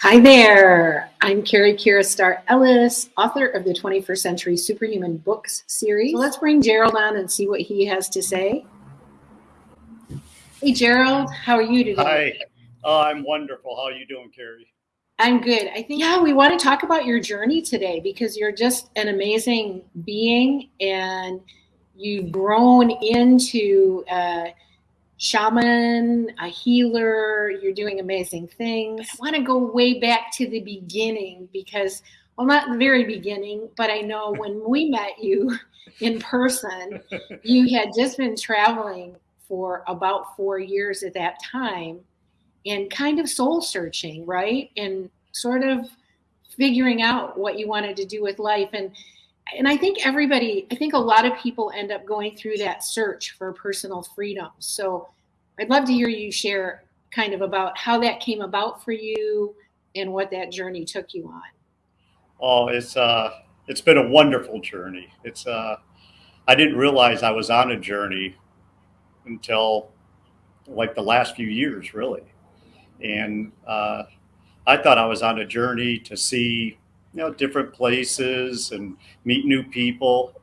Hi there. I'm Carrie Kira Starr Ellis, author of the 21st Century Superhuman Books series. So let's bring Gerald on and see what he has to say. Hey, Gerald, how are you today? Hi. Oh, I'm wonderful. How are you doing, Carrie? I'm good. I think, yeah, we want to talk about your journey today because you're just an amazing being and you've grown into a shaman, a healer. You're doing amazing things. I want to go way back to the beginning because, well, not the very beginning, but I know when we met you in person, you had just been traveling for about four years at that time and kind of soul searching, right? And sort of figuring out what you wanted to do with life. And and I think everybody, I think a lot of people end up going through that search for personal freedom. So I'd love to hear you share kind of about how that came about for you and what that journey took you on. Oh, it's uh it's been a wonderful journey. It's uh I didn't realize I was on a journey until like the last few years, really. And uh, I thought I was on a journey to see, you know, different places and meet new people,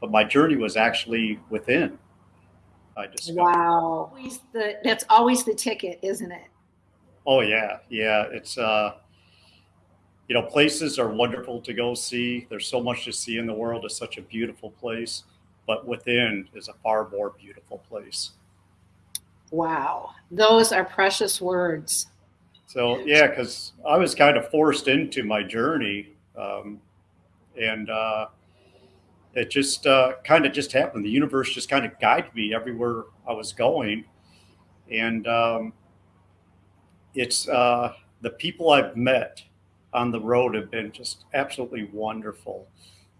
but my journey was actually within. I discovered. Wow, always the, that's always the ticket, isn't it? Oh yeah, yeah. It's uh, you know, places are wonderful to go see. There's so much to see in the world. It's such a beautiful place, but within is a far more beautiful place. Wow, those are precious words. So yeah, because I was kind of forced into my journey, um, and uh, it just uh, kind of just happened. The universe just kind of guided me everywhere I was going, and um, it's uh, the people I've met on the road have been just absolutely wonderful.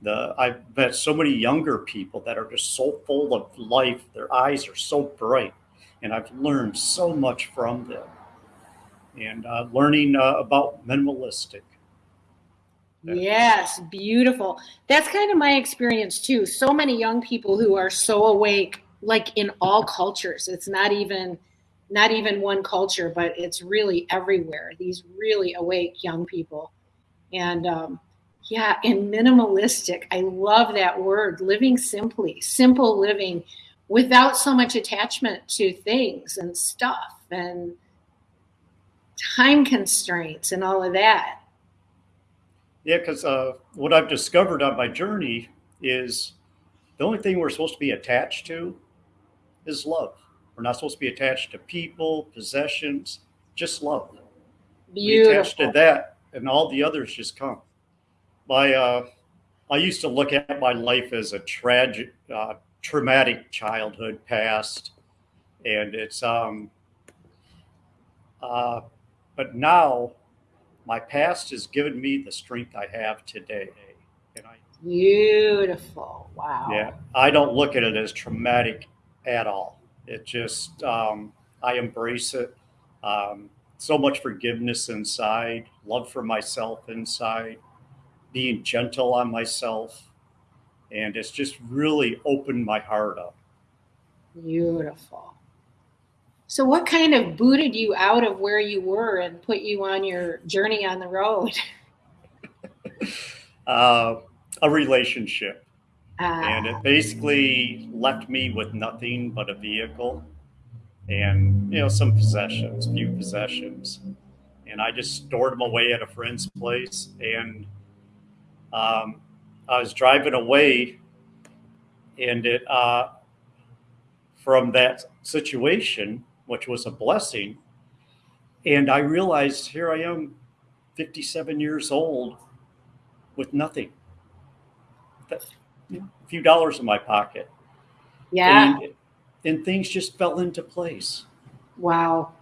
The I've met so many younger people that are just so full of life. Their eyes are so bright and I've learned so much from them. And uh, learning uh, about minimalistic. Yes, beautiful. That's kind of my experience too. So many young people who are so awake, like in all cultures. It's not even not even one culture, but it's really everywhere. These really awake young people, and um, yeah, and minimalistic. I love that word. Living simply, simple living without so much attachment to things and stuff and time constraints and all of that. Yeah, because uh, what I've discovered on my journey is the only thing we're supposed to be attached to is love. We're not supposed to be attached to people, possessions, just love. Beautiful. We attach to that, and all the others just come. My, uh, I used to look at my life as a tragic, uh, traumatic childhood past, and it's um. Uh, but now, my past has given me the strength I have today, and I. Beautiful! Wow. Yeah, I don't look at it as traumatic at all. It just um, I embrace it. Um, so much forgiveness inside, love for myself inside, being gentle on myself and it's just really opened my heart up. Beautiful. So, what kind of booted you out of where you were and put you on your journey on the road? uh, a relationship. and it basically left me with nothing but a vehicle and, you know, some possessions, few possessions. And I just stored them away at a friend's place. And um, I was driving away, and it uh, from that situation, which was a blessing, and I realized here I am, 57 years old, with nothing, that, you know, a few dollars in my pocket. Yeah. And, and things just fell into place. Wow.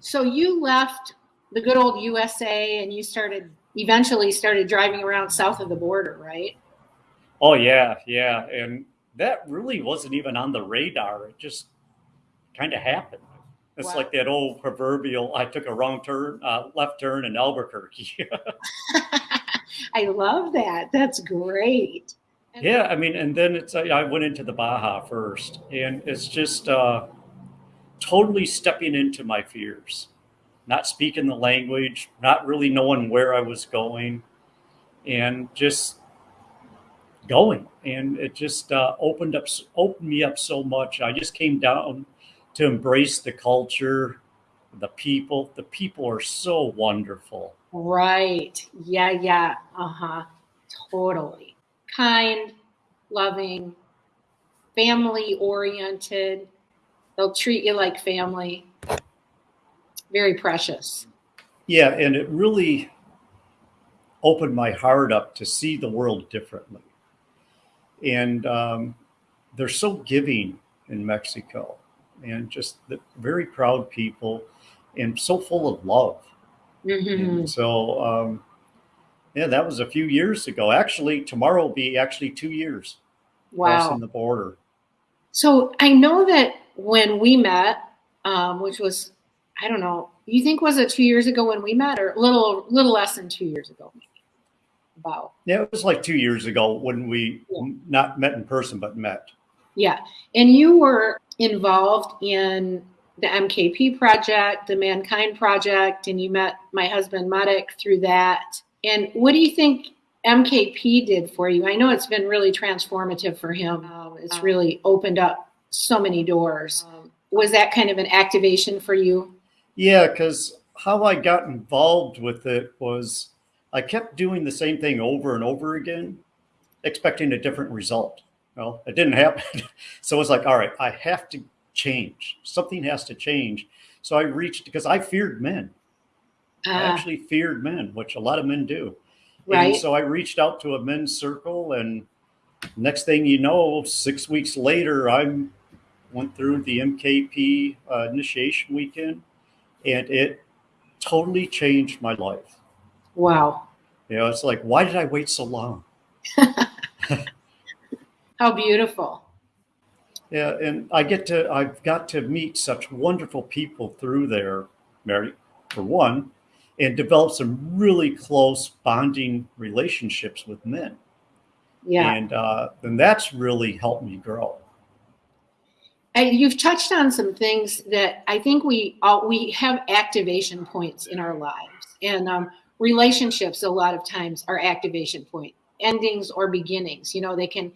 So you left the good old USA and you started eventually started driving around south of the border, right? Oh yeah, yeah, and that really wasn't even on the radar. It just kind of happened. It's wow. like that old proverbial I took a wrong turn, uh, left turn in Albuquerque. I love that. That's great. yeah, I mean, and then it's I went into the Baja first, and it's just uh, totally stepping into my fears not speaking the language, not really knowing where I was going, and just going. And it just uh, opened up, opened me up so much. I just came down to embrace the culture, the people. The people are so wonderful. Right. Yeah. Yeah. Uh huh. Totally. Kind, loving, family oriented. They'll treat you like family. Very precious. Yeah. And it really opened my heart up to see the world differently. And um, they're so giving in Mexico and just the very proud people and so full of love. Mm-hmm. so, um, yeah, that was a few years ago. Actually, tomorrow will be actually two years wow. crossing the border. So I know that when we met, um, which was, I don't know, you think was it two years ago when we met, or a little, little less than two years ago? About. Yeah, it was like two years ago when we yeah. not met in person, but met. Yeah, and you were involved in the MKP project, the Mankind project, and you met my husband Matic through that. And what do you think MKP did for you? I know it's been really transformative for him. Um, it's really opened up so many doors. Um, was that kind of an activation for you? Yeah, because how I got involved with it was I kept doing the same thing over and over again, expecting a different result. Well, it didn't happen. so it's like, all right, I have to change. Something has to change. So I reached because I feared men. Uh, I ah. actually feared men, which a lot of men do. Right. And so I reached out to a men's circle, and next thing you know, six weeks later, I went through the MKP uh, initiation weekend, and it totally changed my life. Wow. You know, it's like, why did I wait so long? How beautiful. Yeah, and I get to I've got to meet such wonderful people through there, Mary, for one, and develop some really close bonding relationships with men. Yeah, and uh, and that's really helped me grow. you've touched on some things that I think we all we have activation points in our lives, and um, relationships a lot of times are activation point endings or beginnings. You know, they can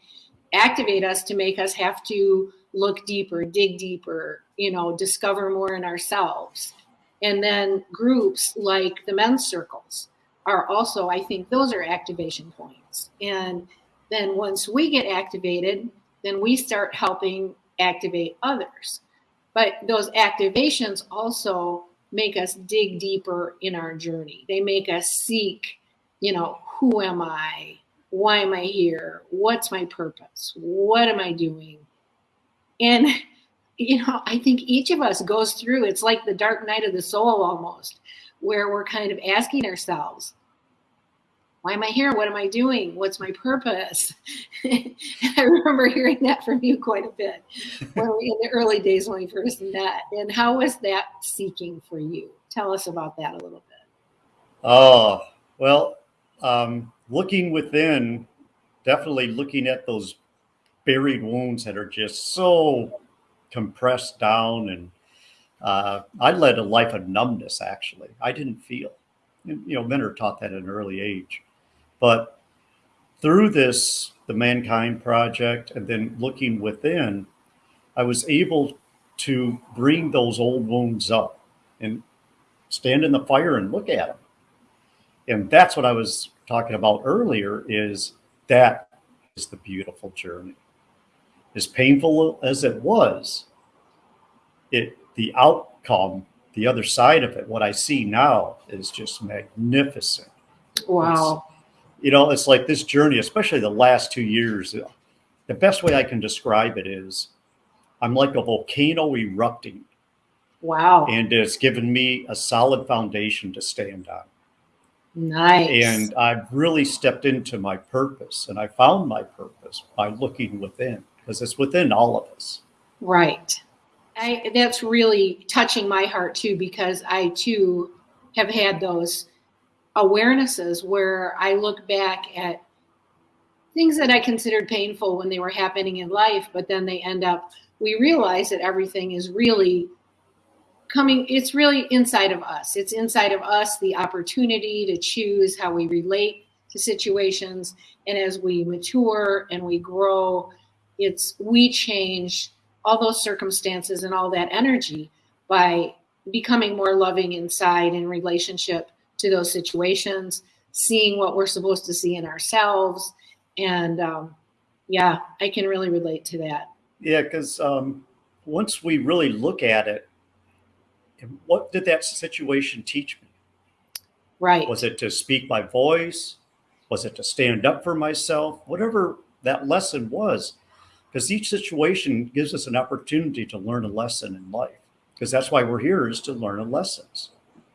activate us to make us have to look deeper, dig deeper, you know, discover more in ourselves. And then groups like the men's circles are also, I think, those are activation points. And then once we get activated, then we start helping activate others. But those activations also make us dig deeper in our journey. They make us seek, you know, who am I? Why am I here? What's my purpose? What am I doing? And, you know, I think each of us goes through, it's like the dark night of the soul almost, where we're kind of asking ourselves, why am I here? What am I doing? What's my purpose? I remember hearing that from you quite a bit when we, in the early days when we first met. And how was that seeking for you? Tell us about that a little bit. Oh, well, um, looking within, definitely looking at those buried wounds that are just so compressed down. And uh, I led a life of numbness, actually. I didn't feel. You know, men are taught that at an early age. But through this, the Mankind Project, and then looking within, I was able to bring those old wounds up and stand in the fire and look at them. And that's what I was talking about earlier is that is the beautiful journey. As painful as it was, it the outcome, the other side of it, what I see now is just magnificent. Wow. It's, you know, it's like this journey, especially the last two years. The best way I can describe it is I'm like a volcano erupting. Wow. And it's given me a solid foundation to stand on. Nice. And I've really stepped into my purpose and I found my purpose by looking within because it's within all of us. Right. I, that's really touching my heart too, because I too have had those awarenesses where I look back at things that I considered painful when they were happening in life, but then they end up, we realize that everything is really coming, it's really inside of us. It's inside of us the opportunity to choose how we relate to situations. And as we mature and we grow, it's we change all those circumstances and all that energy by becoming more loving inside in relationship to those situations, seeing what we're supposed to see in ourselves. And um, yeah, I can really relate to that. Yeah, because um, once we really look at it, what did that situation teach me? Right. Was it to speak my voice? Was it to stand up for myself? Whatever that lesson was, because each situation gives us an opportunity to learn a lesson in life because that's why we're here is to learn lessons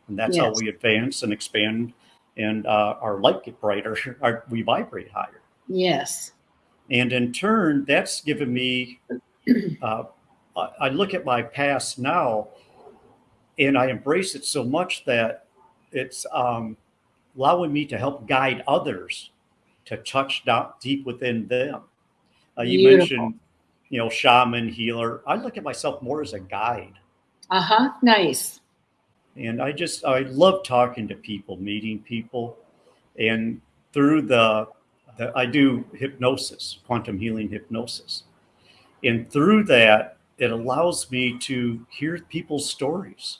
and that's yes. how we advance and expand and uh, our light get brighter our, we vibrate higher yes and in turn that's given me uh, i look at my past now and i embrace it so much that it's um, allowing me to help guide others to touch down deep within them uh, you Beautiful. mentioned, you know, shaman, healer. I look at myself more as a guide. Uh huh. Nice. And I just, I love talking to people, meeting people. And through the, the I do hypnosis, quantum healing hypnosis. And through that, it allows me to hear people's stories,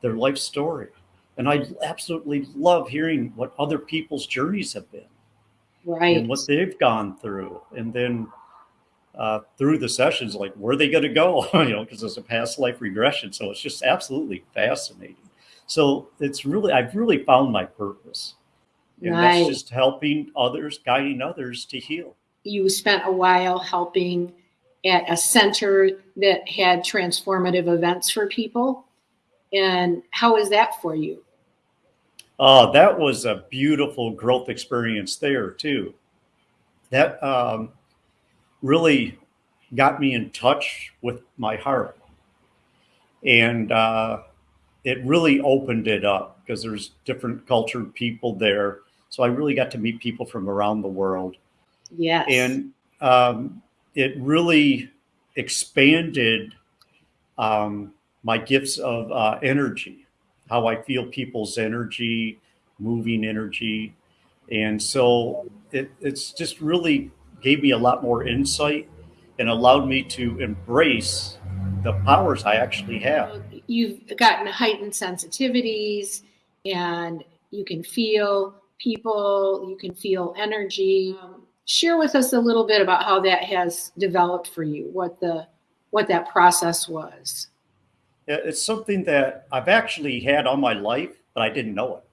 their life story. And I absolutely love hearing what other people's journeys have been. Right. And what they've gone through. And then uh, through the sessions, like where are they going to go? you know, because it's a past life regression. So it's just absolutely fascinating. So it's really, I've really found my purpose. And nice. that's just helping others, guiding others to heal. You spent a while helping at a center that had transformative events for people. And how was that for you? Oh, that was a beautiful growth experience there too. That um, really got me in touch with my heart. And uh, it really opened it up because there's different cultured people there. So I really got to meet people from around the world. Yes. And um, it really expanded um, my gifts of uh, energy, how I feel people's energy, moving energy. And so it, it's just really gave me a lot more insight and allowed me to embrace the powers I actually have. You've gotten heightened sensitivities and you can feel people, you can feel energy. Share with us a little bit about how that has developed for you, what the what that process was. It's something that I've actually had all my life, but I didn't know it.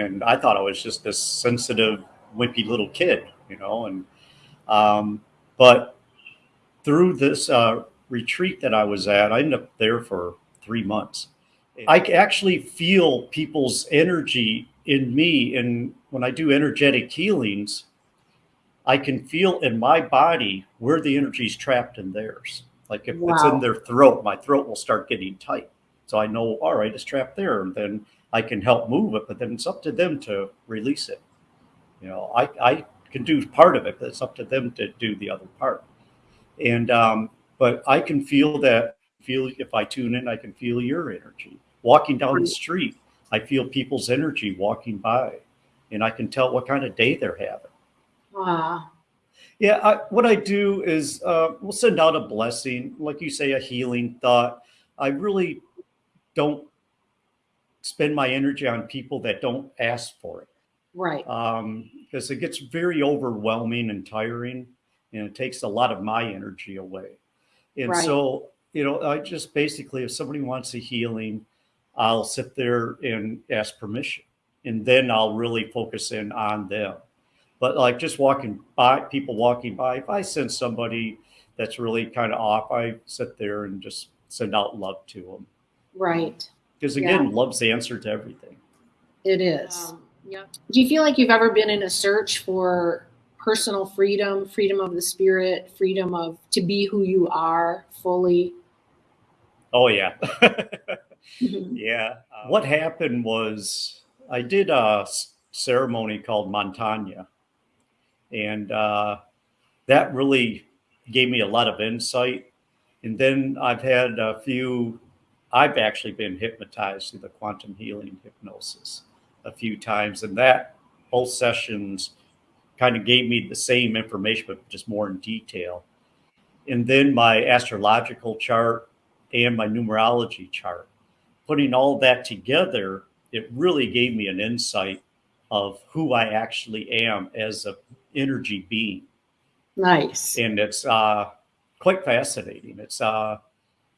And I thought I was just this sensitive, wimpy little kid you know, and um, but through this uh, retreat that I was at, I ended up there for three months. I actually feel people's energy in me, and when I do energetic healings, I can feel in my body where the energy is trapped in theirs. Like if wow. it's in their throat, my throat will start getting tight. So I know, all right, it's trapped there, and then I can help move it. But then it's up to them to release it. You know, I I can do part of it, but it's up to them to do the other part. And um, but I can feel that feel if I tune in, I can feel your energy. Walking down the street, I feel people's energy walking by, and I can tell what kind of day they're having. Wow. Yeah, I, what I do is uh, we'll send out a blessing, like you say, a healing thought. I really don't spend my energy on people that don't ask for it. Right. Um, because it gets very overwhelming and tiring and it takes a lot of my energy away. And right. so, you know, I just basically, if somebody wants a healing, I'll sit there and ask permission and then I'll really focus in on them. But like just walking by, people walking by, if I sense somebody that's really kind of off, I sit there and just send out love to them. Right. Because again, yeah. love's the answer to everything. It is. Um, yeah. Do you feel like you've ever been in a search for personal freedom, freedom of the spirit, freedom of to be who you are fully? Oh yeah. mm-hmm. Yeah. Uh, what happened was I did a ceremony called Montagna. And uh, that really gave me a lot of insight. And then I've had a few I've actually been hypnotized through the quantum healing hypnosis a few times, and that both sessions kind of gave me the same information, but just more in detail. And then my astrological chart and my numerology chart, putting all that together, it really gave me an insight of who I actually am as a energy being. Nice. And it's uh, quite fascinating. It's uh,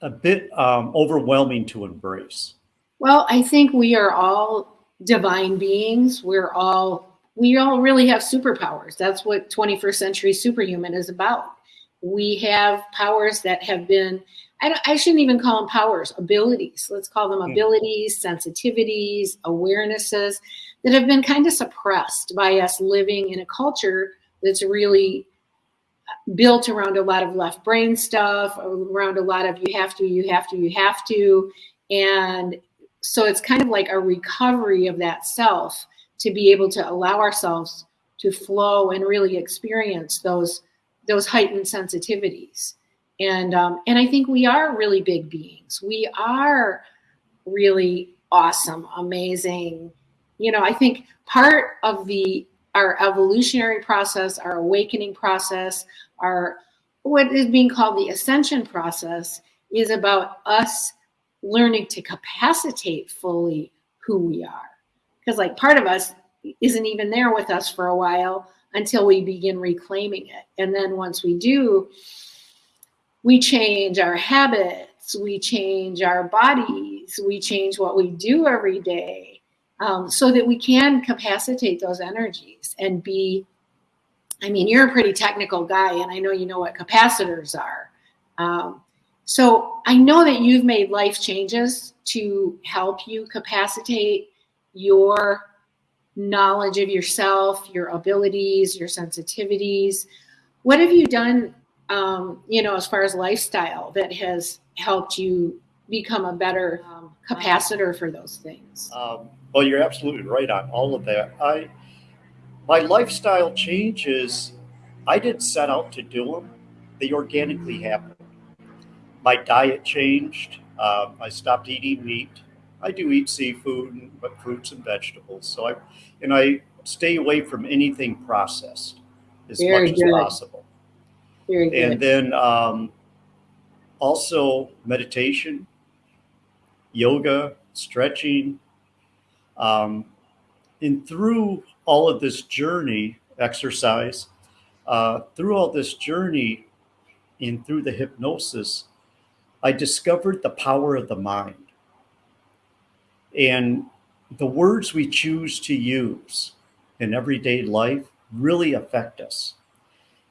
a bit um, overwhelming to embrace. Well, I think we are all divine beings. We're all we all really have superpowers. That's what 21st century superhuman is about. We have powers that have been I, I shouldn't even call them powers, abilities. Let's call them hmm. abilities, sensitivities, awarenesses that have been kind of suppressed by us living in a culture that's really built around a lot of left brain stuff, around a lot of you have to, you have to, you have to. And so it's kind of like a recovery of that self to be able to allow ourselves to flow and really experience those those heightened sensitivities. And um, and I think we are really big beings. We are really awesome, amazing. You know, I think part of the our evolutionary process, our awakening process, our what is being called the ascension process is about us learning to capacitate fully who we are. Because like part of us isn't even there with us for a while until we begin reclaiming it. And then once we do, we change our habits, we change our bodies, we change what we do every day um, so that we can capacitate those energies and be. I mean, you're a pretty technical guy, and I know you know what capacitors are. Um, so I know that you've made life changes to help you capacitate your knowledge of yourself, your abilities, your sensitivities. What have you done um, you know, as far as lifestyle that has helped you become a better um, capacitor for those things? Um, well, you're absolutely right on all of that. I, my lifestyle changes, I didn't set out to do them; they organically happened. My diet changed. Uh, I stopped eating meat. I do eat seafood, but fruits and vegetables. So I, and I stay away from anything processed as Very much good. as possible. And then um, also meditation, yoga, stretching. Um, and through all of this journey, exercise, uh, through all this journey and through the hypnosis, I discovered the power of the mind. And the words we choose to use in everyday life really affect us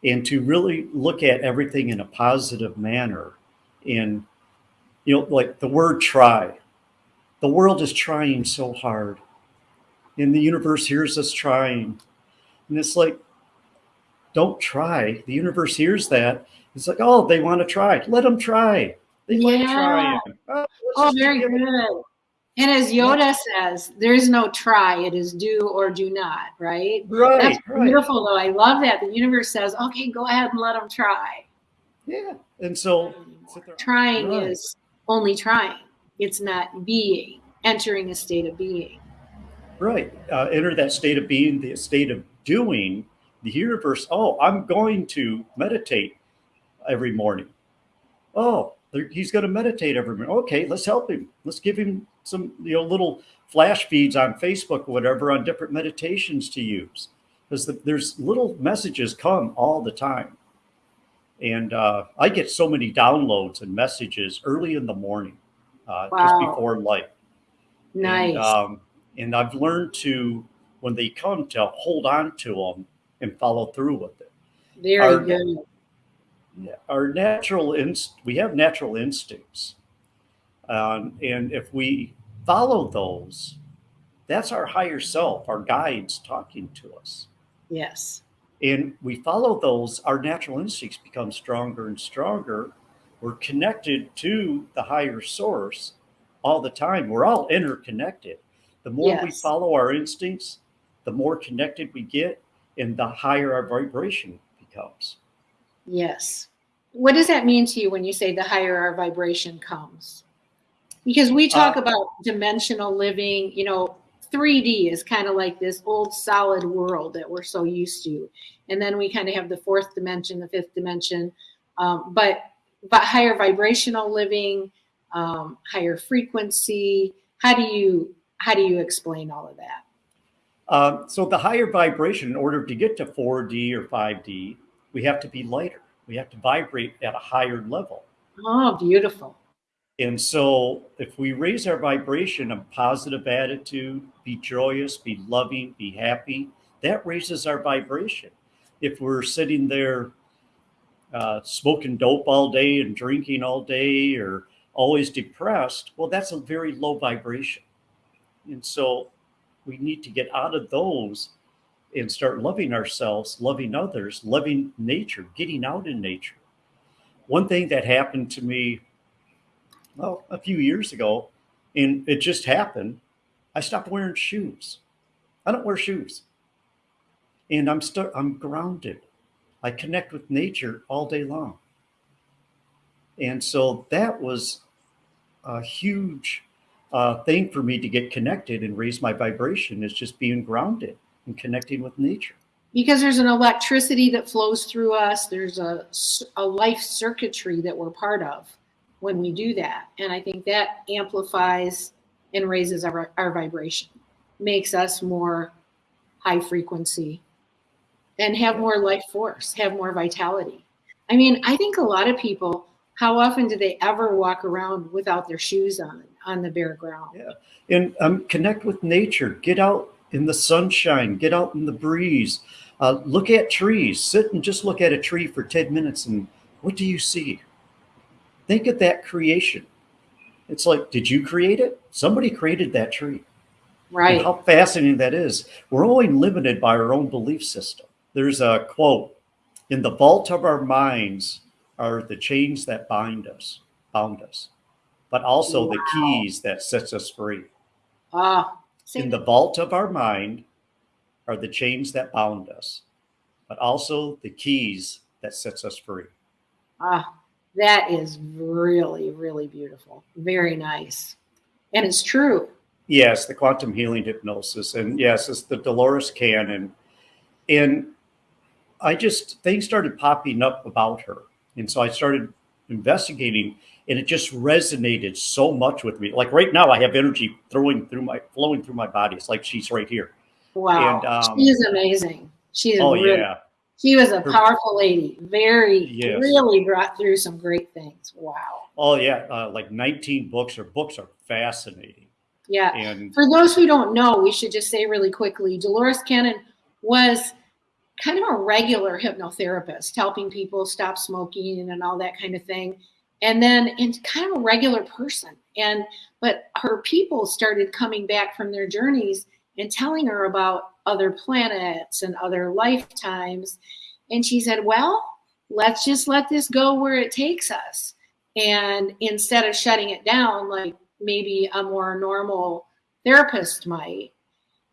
and to really look at everything in a positive manner and you know like the word try. The world is trying so hard and the universe hears us trying. And it's like don't try. The universe hears that. It's like oh they want to try. Let them try. They yeah. like trying oh, oh very good and as Yoda says, there's no try, it is do or do not, right? Right. That's right. beautiful, though. I love that. The universe says, okay, go ahead and let them try. Yeah. And so trying right. is only trying, it's not being, entering a state of being. Right. Uh, enter that state of being, the state of doing. The universe, oh, I'm going to meditate every morning. Oh, he's going to meditate every morning. Okay, let's help him. Let's give him some you know little flash feeds on Facebook or whatever on different meditations to use because the, there's little messages come all the time. And uh, I get so many downloads and messages early in the morning, uh, wow. just before light. Nice. And, um, and I've learned to, when they come, to hold on to them and follow through with it. Very our, good. Our natural inst, we have natural instincts, um, and if we follow those, that's our higher self, our guides talking to us. Yes. And we follow those, our natural instincts become stronger and stronger. We're connected to the higher source all the time. We're all interconnected. The more yes. we follow our instincts, the more connected we get, and the higher our vibration becomes. Yes. What does that mean to you when you say the higher our vibration comes? Because we talk uh, about dimensional living, you know, 3D is kind of like this old solid world that we're so used to. And then we kind of have the fourth dimension, the fifth dimension. Um, but but higher vibrational living, um, higher frequency. How do you how do you explain all of that? Uh, so the higher vibration, in order to get to 4D or 5D, we have to be lighter. We have to vibrate at a higher level. Oh, beautiful. And so if we raise our vibration, a positive attitude, be joyous, be loving, be happy, that raises our vibration. If we're sitting there uh, smoking dope all day and drinking all day or always depressed, well, that's a very low vibration. And so we need to get out of those and start loving ourselves, loving others, loving nature, getting out in nature. One thing that happened to me well, a few years ago, and it just happened, I stopped wearing shoes. I don't wear shoes. And I'm st- I'm grounded. I connect with nature all day long. And so that was a huge uh, thing for me to get connected and raise my vibration is just being grounded and connecting with nature. Because there's an electricity that flows through us. There's a, a life circuitry that we're part of when we do that. And I think that amplifies and raises our, our vibration, makes us more high frequency and have more life force, have more vitality. I mean, I think a lot of people, how often do they ever walk around without their shoes on on the bare ground? Yeah. And um, connect with nature, get out in the sunshine, get out in the breeze, uh, look at trees, sit and just look at a tree for 10 minutes. And what do you see? Think of that creation. It's like, did you create it? Somebody created that tree. Right. And how fascinating that is. We're only limited by our own belief system. There's a quote in the vault of our minds are the chains that bind us, bound us, but also wow. the keys that sets us free. Ah. In the vault of our mind are the chains that bound us, but also the keys that sets us free. Ah, that is really, really beautiful. Very nice. And it's true. Yes, the quantum healing hypnosis. And yes, it's the Dolores Cannon. And I just, things started popping up about her. And so I started investigating and it just resonated so much with me. Like right now, I have energy throwing through my, flowing through my body. It's like she's right here. Wow. And, um, she is amazing. She's oh, really, yeah. She was a powerful lady. Very, yes. really brought through some great things. Wow. Oh yeah, uh, like 19 books. Her books are fascinating. Yeah. And for those who don't know, we should just say really quickly, Dolores Cannon was kind of a regular hypnotherapist, helping people stop smoking and all that kind of thing. And then and kind of a regular person. And but her people started coming back from their journeys and telling her about other planets and other lifetimes. And she said, Well, let's just let this go where it takes us. And instead of shutting it down like maybe a more normal therapist might.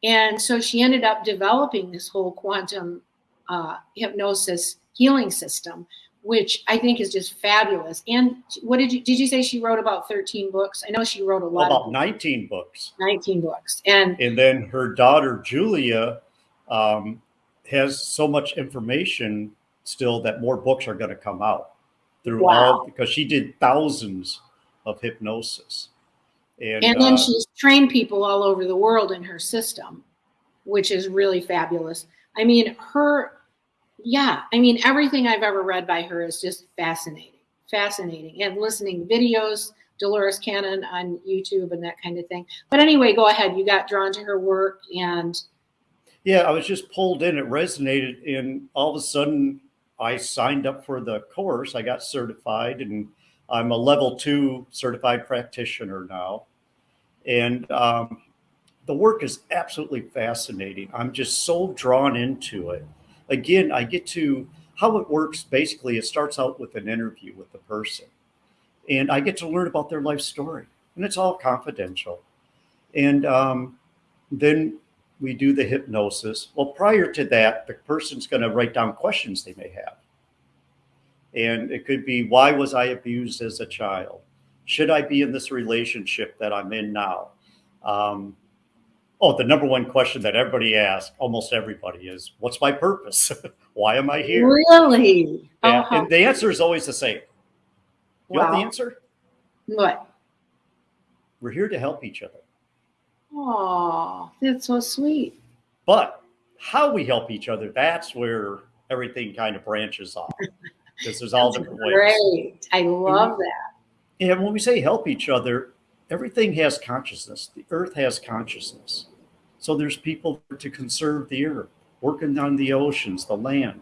And so she ended up developing this whole quantum uh, hypnosis healing system, which I think is just fabulous. And what did you did you say she wrote about 13 books? I know she wrote a lot. About 19 books. 19 books. And and then her daughter Julia um, has so much information still that more books are going to come out through wow. all because she did thousands of hypnosis. And, and then uh, she's trained people all over the world in her system, which is really fabulous. I mean, her yeah, I mean, everything I've ever read by her is just fascinating, fascinating. And listening videos, Dolores Cannon on YouTube and that kind of thing. But anyway, go ahead. You got drawn to her work and. Yeah, I was just pulled in. It resonated. And all of a sudden, I signed up for the course. I got certified, and I'm a level two certified practitioner now. And um, the work is absolutely fascinating. I'm just so drawn into it again, I get to how it works. Basically, it starts out with an interview with the person, and I get to learn about their life story, and it's all confidential. And um, then we do the hypnosis. Well, prior to that, the person's going to write down questions they may have. And it could be, why was I abused as a child? should I be in this relationship that I'm in now? Um, oh, the number one question that everybody asks, almost everybody, is what's my purpose? Why am I here? Really? Yeah, uh-huh. and the answer is always the same. You wow. know the answer? What? We're here to help each other. Oh, that's so sweet. But how we help each other, that's where everything kind of branches off. Because there's all different ways. Great. I love that. And when we say help each other, everything has consciousness. The earth has consciousness. So there's people to conserve the earth, working on the oceans, the land.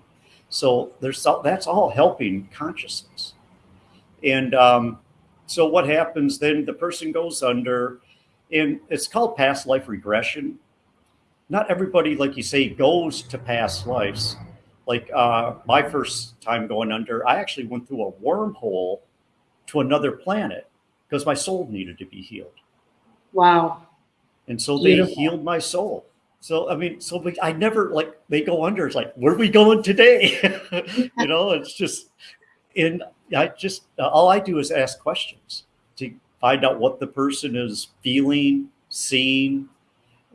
So there's that's all helping consciousness. And um, so what happens then? The person goes under, and it's called past life regression. Not everybody, like you say, goes to past lives. Like uh, my first time going under, I actually went through a wormhole to another planet because my soul needed to be healed. Wow. And so Beautiful. they healed my soul. So, I mean, so we, I never like, they go under. It's like, where are we going today? you know, it's just, and I just, all I do is ask questions to find out what the person is feeling, seeing,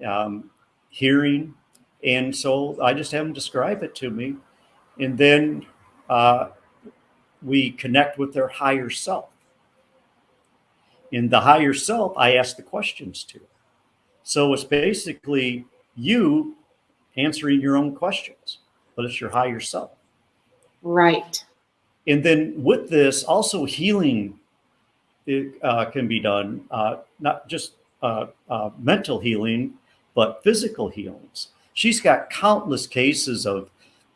um, hearing. And so I just have them describe it to me. And then uh, we connect with their higher self in the higher self, I ask the questions to. So it's basically you answering your own questions, but it's your higher self. Right. And then with this, also healing it, uh, can be done, uh, not just uh, uh mental healing, but physical healings. She's got countless cases of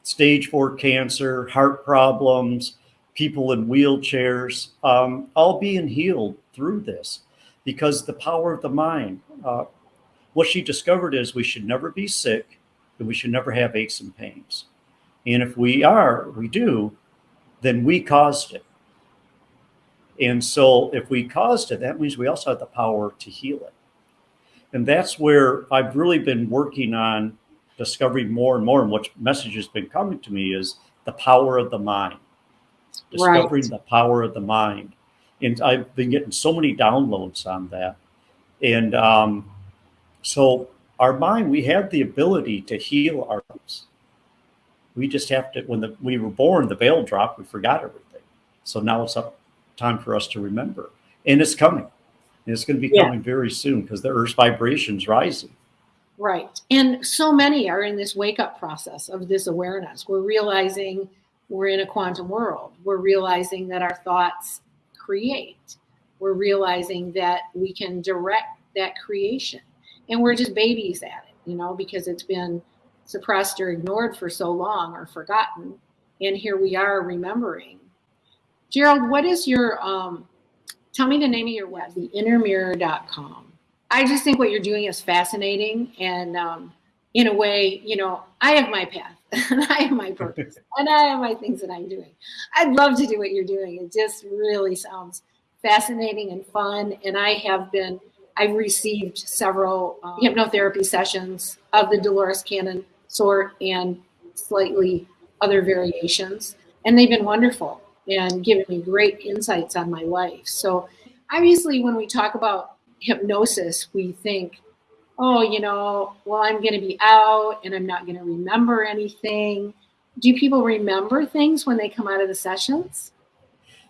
stage four cancer, heart problems, people in wheelchairs, um, all being healed through this because the power of the mind. What she discovered is we should never be sick and we should never have aches and pains. And if we are, we do, then we caused it. And so if we caused it, that means we also have the power to heal it. And that's where I've really been working on discovering more and more. And what message has been coming to me is the power of the mind, discovering right. the power of the mind and I've been getting so many downloads on that. And um, so our mind, we have the ability to heal ourselves. We just have to, when the, we were born, the veil dropped, we forgot everything. So now it's up time for us to remember. And it's coming. And it's going to be yeah. coming very soon because the Earth's vibration's rising. Right. And so many are in this wake up process of this awareness. We're realizing we're in a quantum world. We're realizing that our thoughts create. We're realizing that we can direct that creation. And we're just babies at it, you know, because it's been suppressed or ignored for so long or forgotten. And here we are remembering. Gerald, what is your, um, tell me the name of your web, theinnermirror.com. I just think what you're doing is fascinating. And um, in a way, you know, I have my path and I have my purpose and I have my things that I'm doing. I'd love to do what you're doing. It just really sounds fascinating and fun. And I have been, I've received several um, hypnotherapy sessions of the Dolores Cannon sort and slightly other variations. And they've been wonderful and given me great insights on my life. So obviously when we talk about hypnosis, we think oh, you know, well, I'm going to be out and I'm not going to remember anything. Do people remember things when they come out of the sessions?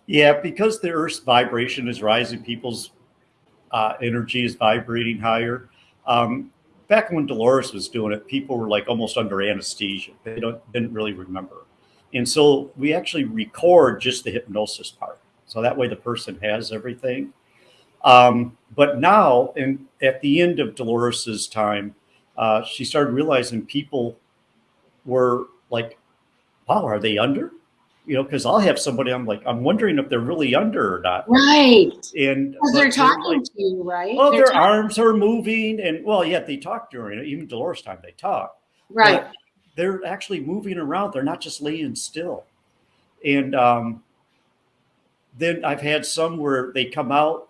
Yeah, because the Earth's vibration is rising, people's uh, energy is vibrating higher. Um, back when Dolores was doing it, people were like almost under anesthesia. They don't didn't really remember. And so we actually record just the hypnosis part. So that way the person has everything. Um, but now, and at the end of Dolores's time, uh, she started realizing people were like, "Wow, are they under?" You know, because I'll have somebody. I'm like, I'm wondering if they're really under or not. Right. And they're talking like, to you, right? Well, they're their arms are moving, and well, yeah, they talk during it. Even Dolores time, they talk. Right. they're actually moving around. They're not just laying still. And um, then I've had some where they come out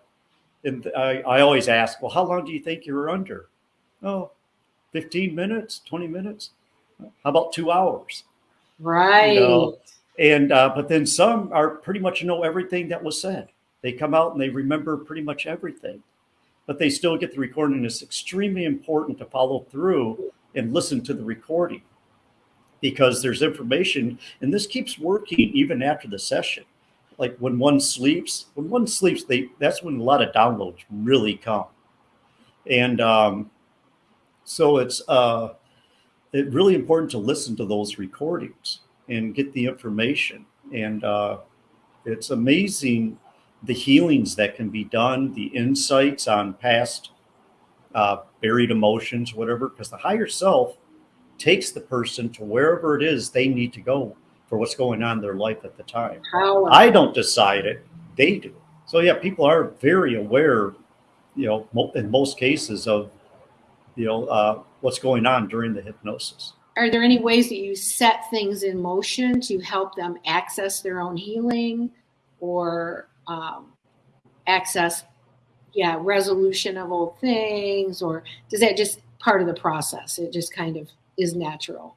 and I, I always ask, well, how long do you think you're under? Oh, 15 minutes, 20 minutes. How about two hours? Right. You know? And, uh, but then some are pretty much know everything that was said. They come out and they remember pretty much everything, but they still get the recording. It's extremely important to follow through and listen to the recording because there's information and this keeps working even after the session like when one sleeps when one sleeps they that's when a lot of downloads really come and um, so it's uh, it really important to listen to those recordings and get the information and uh, it's amazing the healings that can be done the insights on past uh, buried emotions whatever because the higher self takes the person to wherever it is they need to go for what's going on in their life at the time. How? I don't decide it; they do. So yeah, people are very aware, you know, in most cases of, you know, uh, what's going on during the hypnosis. Are there any ways that you set things in motion to help them access their own healing, or um, access, yeah, resolution of old things, or does that just part of the process? It just kind of is natural.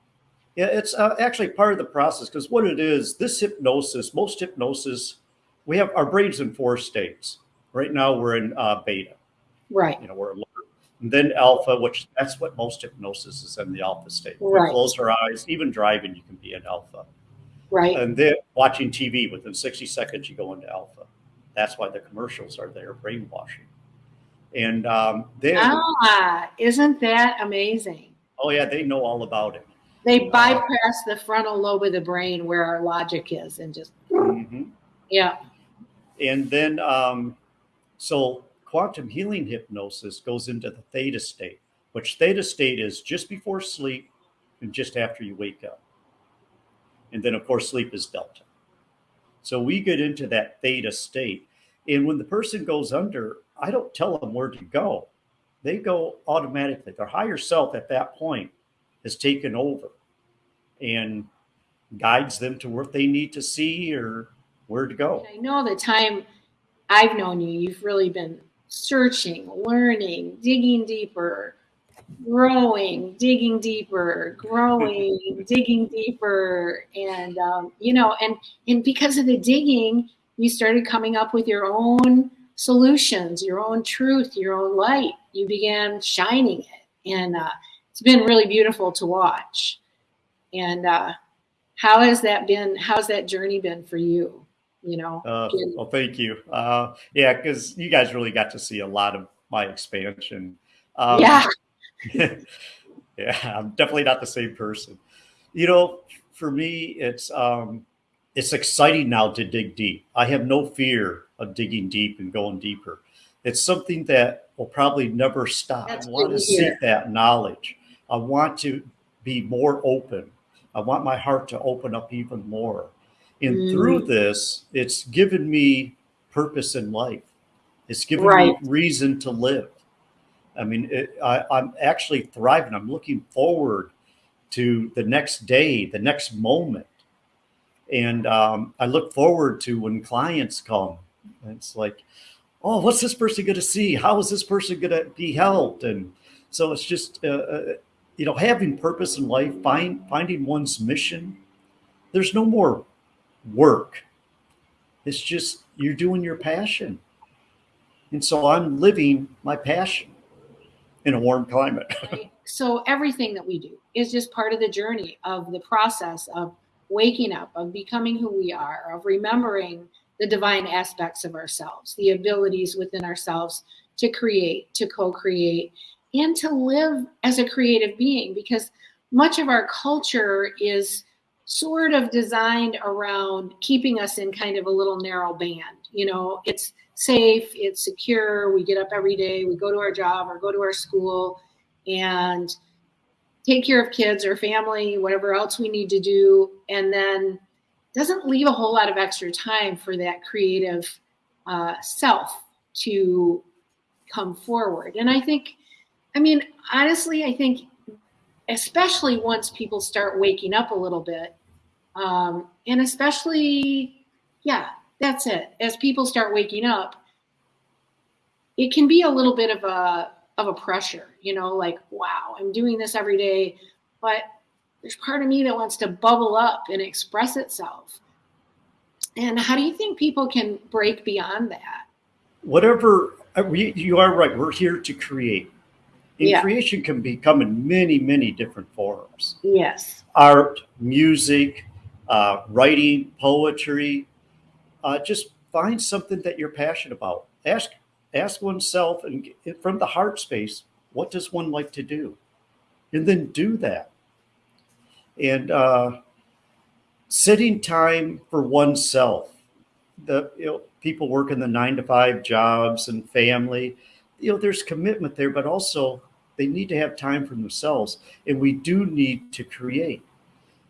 Yeah, it's uh, actually part of the process because what it is, this hypnosis, most hypnosis, we have our brains in four states. Right now, we're in uh, beta. Right. You know, we're then alpha, which that's what most hypnosis is in the alpha state. Right. close our eyes, even driving, you can be in alpha. Right. And then watching TV, within 60 seconds, you go into alpha. That's why the commercials are there, brainwashing. And um, then. Ah, isn't that amazing? Oh yeah, they know all about it. They uh, bypass uh, the frontal lobe of the brain where our logic is, and just mm-hmm. yeah. And then, um, so quantum healing hypnosis goes into the theta state, which theta state is just before sleep and just after you wake up. And then, of course, sleep is delta. So we get into that theta state. And when the person goes under, I don't tell them where to go they go automatically. Their higher self at that point has taken over and guides them to what they need to see or where to go. I know the time I've known you, you've really been searching, learning, digging deeper, growing, digging deeper, growing, digging deeper, and um, you know, and and because of the digging, you started coming up with your own solutions, your own truth, your own light. You began shining it. And uh, it's been really beautiful to watch. And uh, how has that been? How's that journey been for you? You know? Uh, well, thank you. Uh, yeah, because you guys really got to see a lot of my expansion. Um, yeah. yeah, I'm definitely not the same person. You know, for me, it's um, it's exciting now to dig deep. I have no fear of digging deep and going deeper. It's something that will probably never stop. That's I want to seek that knowledge. I want to be more open. I want my heart to open up even more. And mm. through this, it's given me purpose in life. It's given right. me reason to live. I mean, it, I, I'm actually thriving. I'm looking forward to the next day, the next moment. And um, I look forward to when clients come it's like, oh, what's this person going to see? How is this person going to be helped? And so it's just, uh, uh, you know, having purpose in life, find, finding one's mission. There's no more work. It's just you're doing your passion. And so I'm living my passion in a warm climate. so everything that we do is just part of the journey of the process of waking up, of becoming who we are, of remembering the divine aspects of ourselves, the abilities within ourselves to create, to co create, and to live as a creative being because much of our culture is sort of designed around keeping us in kind of a little narrow band. You know, it's safe, it's secure, we get up every day, we go to our job or go to our school and take care of kids or family, whatever else we need to do. And then doesn't leave a whole lot of extra time for that creative uh, self to come forward. And I think, I mean, honestly, I think, especially once people start waking up a little bit, um, and especially, yeah, that's it. As people start waking up, it can be a little bit of a of a pressure, you know, like, wow, I'm doing this every day, but there's part of me that wants to bubble up and express itself. And how do you think people can break beyond that? Whatever uh, you are right. We're here to create. And yeah. creation can become in many, many different forms. Yes. Art, music, uh, writing, poetry. Uh, just find something that you're passionate about. Ask ask oneself and from the heart space, what does one like to do? And then do that. And uh, setting time for oneself. The you know, people work in the nine to five jobs and family. You know, there's commitment there, but also they need to have time for themselves. And we do need to create.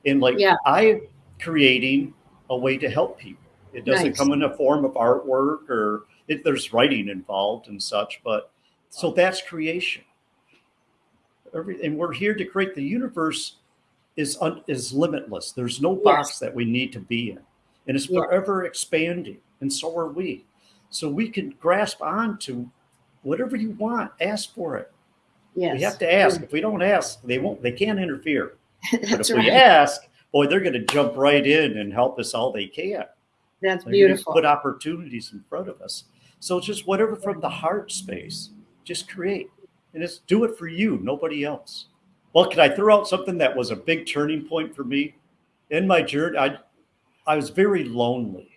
And like yeah. I creating a way to help people. It doesn't nice. come in a form of artwork or it, there's writing involved and such, but so that's creation. Every, and we're here to create the universe is un, is limitless. There's no box that we need to be in, and it's forever expanding. And so are we. So we can grasp on to whatever you want. Ask for it. Yes. We have to ask. If we don't ask, they won't. They can't interfere. but if right. we ask, boy, they're going to jump right in and help us all they can. That's they're beautiful. Put opportunities in front of us. So just whatever from the heart space, just create and just do it for you, nobody else. Well, can I throw out something that was a big turning point for me in my journey? I, I was very lonely.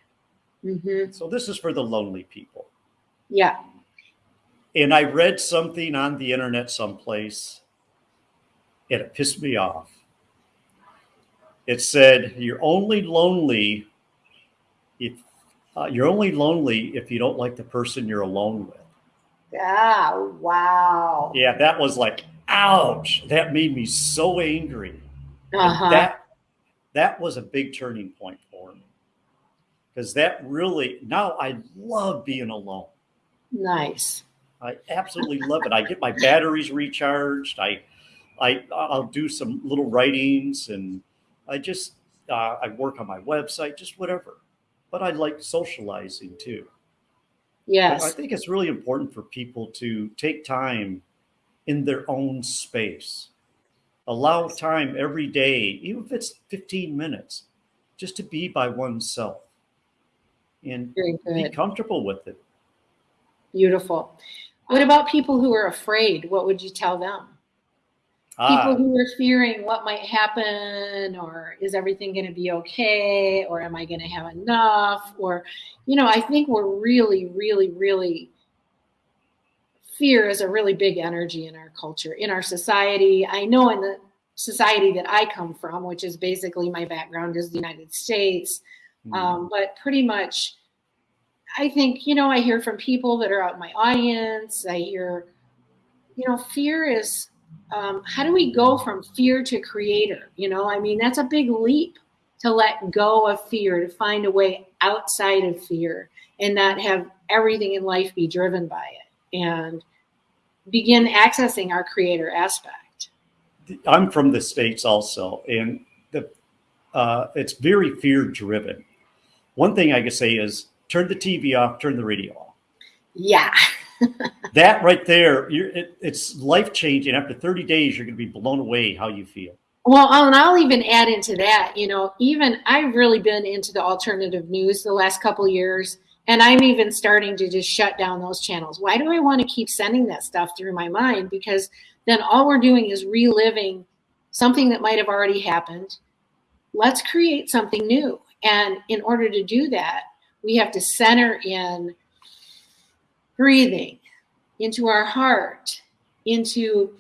Mm-hmm. So this is for the lonely people. Yeah. And I read something on the internet someplace and it pissed me off. It said, You're only lonely if uh, you're only lonely if you don't like the person you're alone with. Yeah, wow. Yeah, that was like, ouch. That made me so angry. Uh-huh. That that was a big turning point for me. Because that really now I love being alone. Nice. I absolutely love it. I get my batteries recharged. I I I'll do some little writings and I just uh, I work on my website, just whatever but I like socializing too. Yes. I think it's really important for people to take time in their own space. Allow time every day, even if it's 15 minutes, just to be by oneself and be comfortable with it. Beautiful. What about people who are afraid? What would you tell them? people ah. who are fearing what might happen or is everything going to be okay or am i going to have enough or you know i think we're really really really fear is a really big energy in our culture in our society i know in the society that i come from which is basically my background is the united states mm-hmm. um, but pretty much i think you know i hear from people that are out in my audience i hear you know fear is um, how do we go from fear to creator? You know, I mean, that's a big leap to let go of fear, to find a way outside of fear and not have everything in life be driven by it and begin accessing our creator aspect. I'm from the States also, and the uh, it's very fear driven. One thing I can say is turn the TV off, turn the radio off. Yeah. that right there, it, it's life changing. After 30 days, you're going to be blown away how you feel. Well, and I'll even add into that, you know, even I've really been into the alternative news the last couple years, and I'm even starting to just shut down those channels. Why do I want to keep sending that stuff through my mind? Because then all we're doing is reliving something that might have already happened. Let's create something new. And in order to do that, we have to center in breathing into our heart, into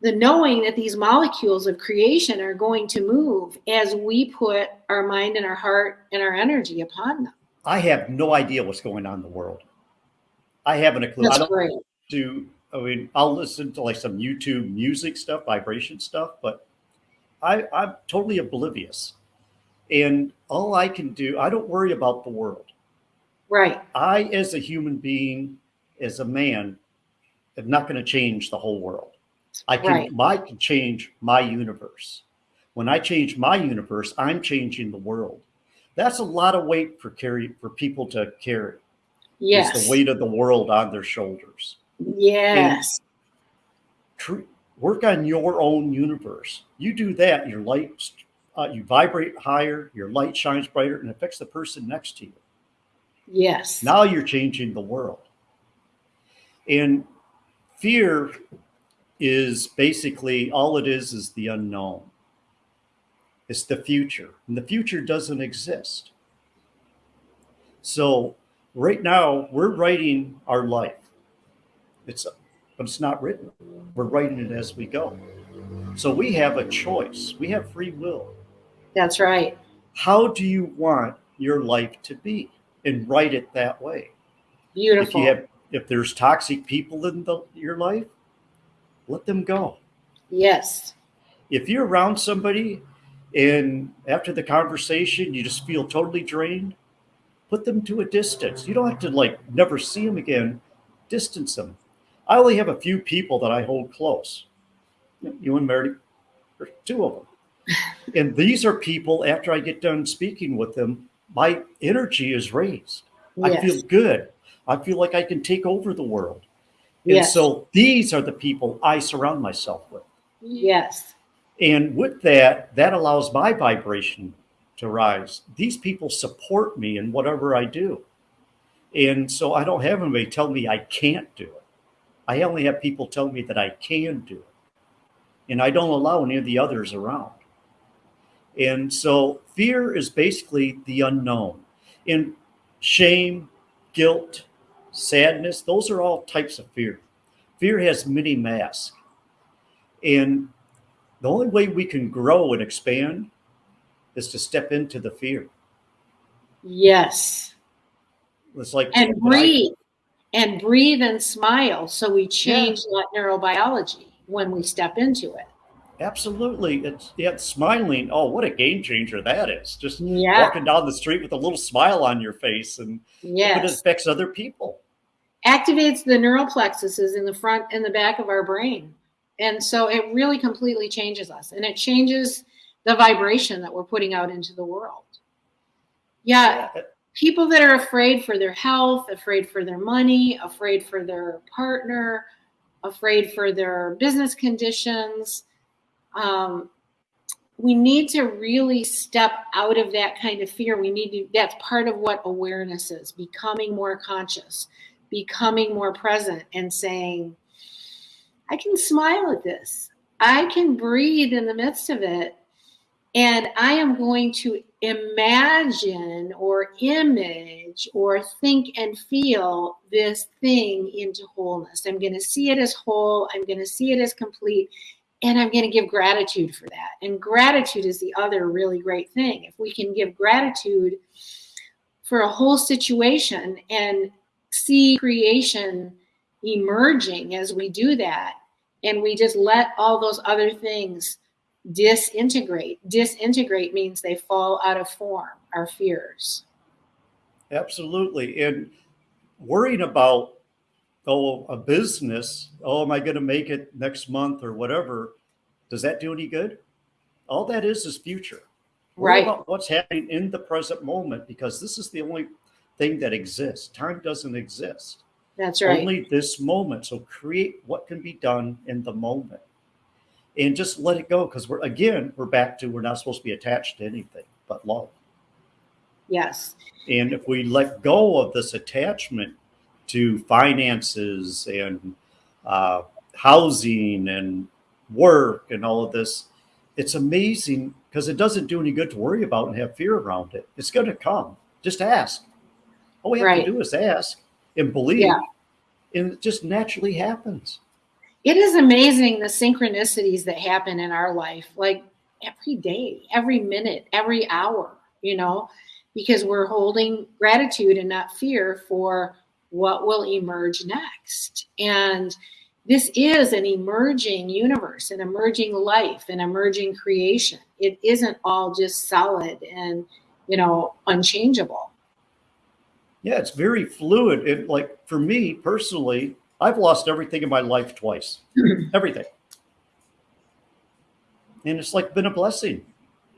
the knowing that these molecules of creation are going to move as we put our mind and our heart and our energy upon them. I have no idea what's going on in the world. I haven't a clue. That's I don't great. do I mean I'll listen to like some YouTube music stuff, vibration stuff, but I, I'm totally oblivious. And all I can do, I don't worry about the world. Right. I, as a human being, as a man, am not going to change the whole world. I can, right. I can change my universe. When I change my universe, I'm changing the world. That's a lot of weight for carry for people to carry. Yes, it's the weight of the world on their shoulders. Yes. Tr- work on your own universe. You do that, your life uh, you vibrate higher, your light shines brighter, and affects the person next to you. Yes. Now you're changing the world. And fear is basically all it is is the unknown. It's the future, and the future doesn't exist. So right now we're writing our life. It's but it's not written. We're writing it as we go. So we have a choice. We have free will. That's right. How do you want your life to be? And write it that way. Beautiful. If you have if there's toxic people in the, your life, let them go. Yes. If you're around somebody and after the conversation you just feel totally drained, put them to a distance. You don't have to like never see them again. Distance them. I only have a few people that I hold close. You and Mary, two of them. And these are people, after I get done speaking with them, my energy is raised. Yes. I feel good. I feel like I can take over the world. And yes. so these are the people I surround myself with. Yes. And with that, that allows my vibration to rise. These people support me in whatever I do. And so I don't have anybody tell me I can't do it. I only have people tell me that I can do it. And I don't allow any of the others around. And so fear is basically the unknown. And shame, guilt, sadness, those are all types of fear. Fear has many masks. And the only way we can grow and expand is to step into the fear. Yes. It's like and breathe I, and breathe and smile. So we change yeah. that neurobiology when we step into it. Absolutely. It's yeah, smiling. Oh, what a game changer that is. Just yeah. walking down the street with a little smile on your face and yes. it affects other people. Activates the neural plexuses in the front and the back of our brain. And so it really completely changes us and it changes the vibration that we're putting out into the world. Yeah, people that are afraid for their health, afraid for their money, afraid for their partner, afraid for their business conditions. Um, we need to really step out of that kind of fear. We need to, that's part of what awareness is becoming more conscious, becoming more present, and saying, I can smile at this. I can breathe in the midst of it. And I am going to imagine or image or think and feel this thing into wholeness. I'm going to see it as whole. I'm going to see it as complete. And I'm going to give gratitude for that. And gratitude is the other really great thing. If we can give gratitude for a whole situation and see creation emerging as we do that, and we just let all those other things disintegrate. Disintegrate means they fall out of form, our fears. Absolutely. And worrying about, oh, a business, oh, am I going to make it next month or whatever? Does that do any good? All that is is future. Worry right. about what's happening in the present moment because this is the only thing that exists. Time doesn't exist. That's right. Only this moment. So create what can be done in the moment and just let it go. Cause we're, again, we're back to, we're not supposed to be attached to anything but love. Yes. And if we let go of this attachment to finances and uh, housing and work and all of this, it's amazing because it doesn't do any good to worry about and have fear around it. It's going to come. Just ask. All we have right. to do is ask and believe, yeah. and it just naturally happens. It is amazing the synchronicities that happen in our life, like every day, every minute, every hour, you know, because we're holding gratitude and not fear for what will emerge next. And this is an emerging universe, an emerging life, an emerging creation. It isn't all just solid and, you know, unchangeable. Yeah, it's very fluid. It like for me personally, I've lost everything in my life twice. everything. And it's like been a blessing.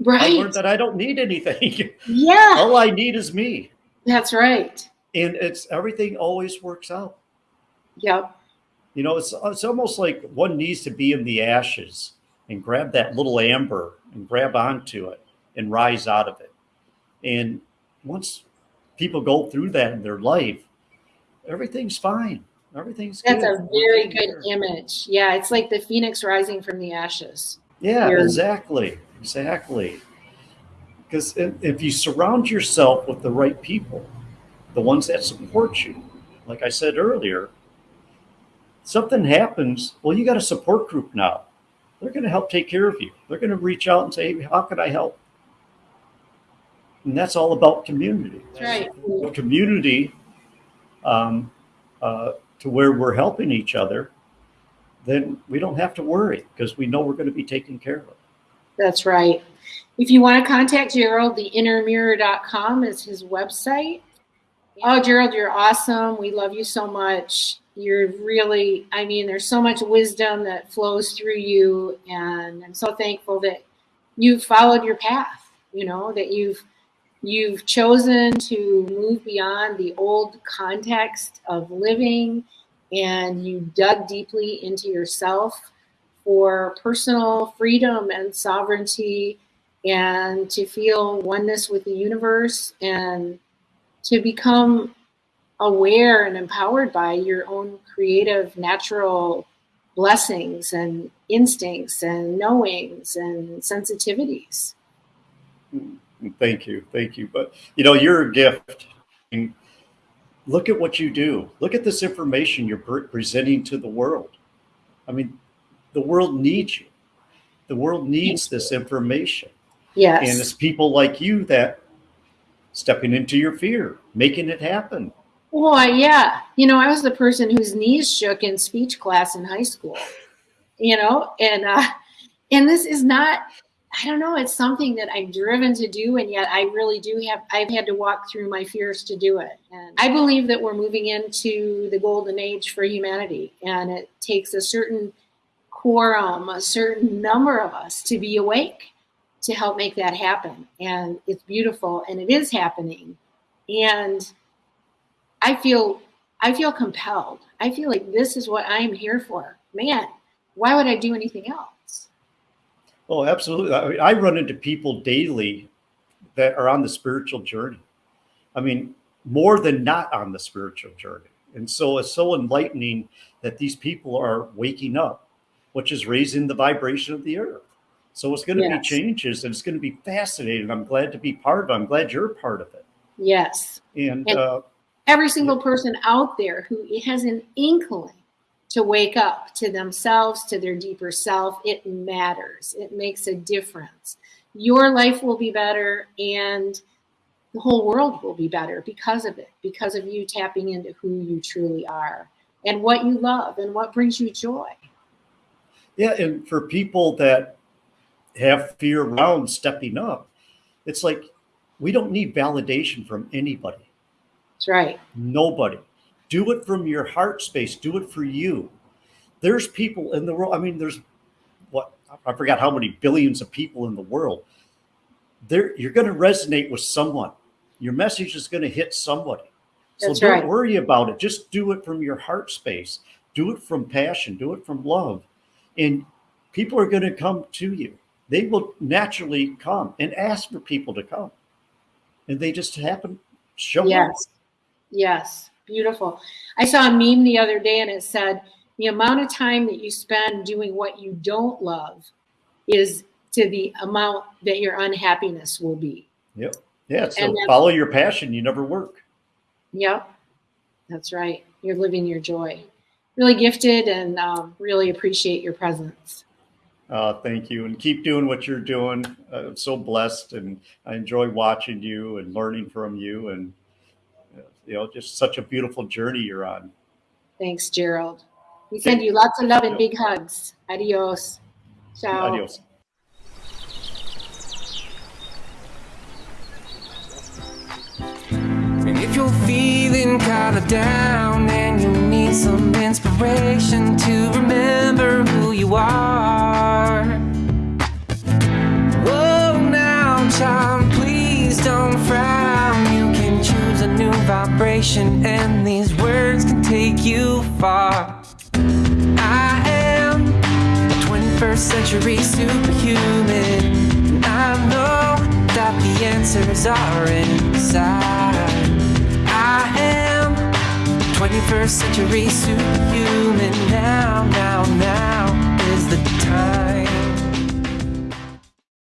Right. I learned that I don't need anything. Yeah. All I need is me. That's right. And it's everything always works out. Yep. You know, it's it's almost like one needs to be in the ashes and grab that little amber and grab onto it and rise out of it. And once people go through that in their life, everything's fine. Everything's That's good. a very good there. image. Yeah, it's like the phoenix rising from the ashes. Yeah, You're... exactly. Exactly. Because if you surround yourself with the right people, the ones that support you, like I said earlier, something happens, well, you got a support group now. They're going to help take care of you. They're going to reach out and say, hey, how can I help? And that's all about community. That's right. Community um, uh, to where we're helping each other, then we don't have to worry because we know we're going to be taken care of. That's right. If you want to contact Gerald, the theinnermirror.com is his website. Oh, Gerald, you're awesome. We love you so much. You're really, I mean, there's so much wisdom that flows through you. And I'm so thankful that you've followed your path, you know, that you've you've chosen to move beyond the old context of living and you dug deeply into yourself for personal freedom and sovereignty and to feel oneness with the universe and to become aware and empowered by your own creative natural blessings and instincts and knowings and sensitivities. Mm, thank you. Thank you. But you know, you're a gift. look at what you do. Look at this information you're presenting to the world. I mean, the world needs you. The world needs this information. Yes. And it's people like you that stepping into your fear, making it happen. Well, yeah. You know, I was the person whose knees shook in speech class in high school. You know, and uh and this is not I don't know, it's something that I'm driven to do and yet I really do have I've had to walk through my fears to do it. And I believe that we're moving into the golden age for humanity and it takes a certain quorum, a certain number of us to be awake to help make that happen. And it's beautiful and it is happening. And I feel I feel compelled. I feel like this is what I'm here for. Man, why would I do anything else? Oh, absolutely. I, mean, I run into people daily that are on the spiritual journey. I mean, more than not on the spiritual journey. And so it's so enlightening that these people are waking up, which is raising the vibration of the earth. So it's going to yes. be changes and it's going to be fascinating. I'm glad to be part of it. I'm glad you're part of it. Yes. And, and uh, every single person out there who has an inkling to wake up to themselves, to their deeper self, it matters. It makes a difference. Your life will be better and the whole world will be better because of it, because of you tapping into who you truly are and what you love and what brings you joy. Yeah, and for people that have fear around stepping up. It's like we don't need validation from anybody. That's right. Nobody. Do it from your heart space. Do it for you. There's people in the world. I mean, there's what I forgot how many billions of people in the world. There, you're going to resonate with someone. Your message is going to hit somebody. So That's don't right. worry about it. Just do it from your heart space. Do it from passion. Do it from love, and people are going to come to you they will naturally come and ask for people to come. And they just happen show yes. up. Yes. Beautiful. I saw a meme the other day and it said the amount of time that you spend doing what you don't love is to the amount that your unhappiness will be. Yep. Yeah. So follow your passion. You never work. Yep. That's right. You're living your joy. Really gifted and um, really appreciate your presence. Uh, thank you, and keep doing what you're doing. Uh, I'm so blessed, and I enjoy watching you and learning from you, and you know, just such a beautiful journey you're on. Thanks, Gerald. We send you lots of love and big hugs. Adios. Ciao. Adios. And if you're feeling kind of down and you need some inspiration to remember who you are. Whoa, now, child, please don't frown. You can choose a new vibration, and these words can take you far. I am a 21st century superhuman. I know that the answers are inside. I am 21st century superhuman. Now, now, now is the time.